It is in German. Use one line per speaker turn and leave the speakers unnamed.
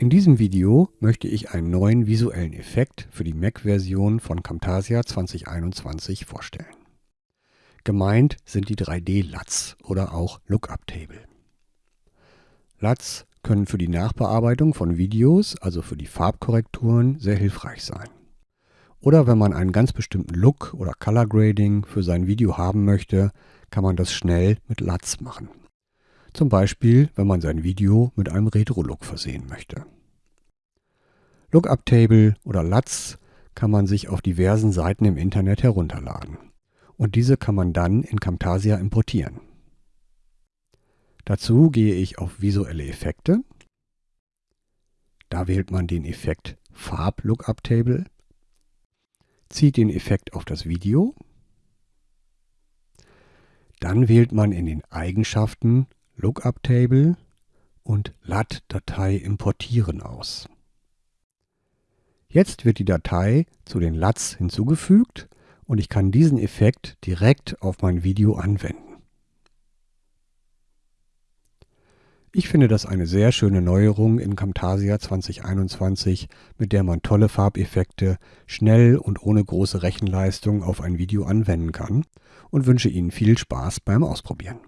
In diesem Video möchte ich einen neuen visuellen Effekt für die Mac-Version von Camtasia 2021 vorstellen. Gemeint sind die 3D-LUTs oder auch Lookup-Table. LUTs können für die Nachbearbeitung von Videos, also für die Farbkorrekturen, sehr hilfreich sein. Oder wenn man einen ganz bestimmten Look oder Color Grading für sein Video haben möchte, kann man das schnell mit LUTs machen. Zum Beispiel, wenn man sein Video mit einem Retro-Look versehen möchte. Lookup-Table oder LUTs kann man sich auf diversen Seiten im Internet herunterladen. Und diese kann man dann in Camtasia importieren. Dazu gehe ich auf Visuelle Effekte. Da wählt man den Effekt Farb Lookup Table, zieht den Effekt auf das Video. Dann wählt man in den Eigenschaften Lookup Table und LUT-Datei importieren aus. Jetzt wird die Datei zu den LUTs hinzugefügt und ich kann diesen Effekt direkt auf mein Video anwenden. Ich finde das eine sehr schöne Neuerung in Camtasia 2021, mit der man tolle Farbeffekte schnell und ohne große Rechenleistung auf ein Video anwenden kann und wünsche Ihnen viel Spaß beim Ausprobieren.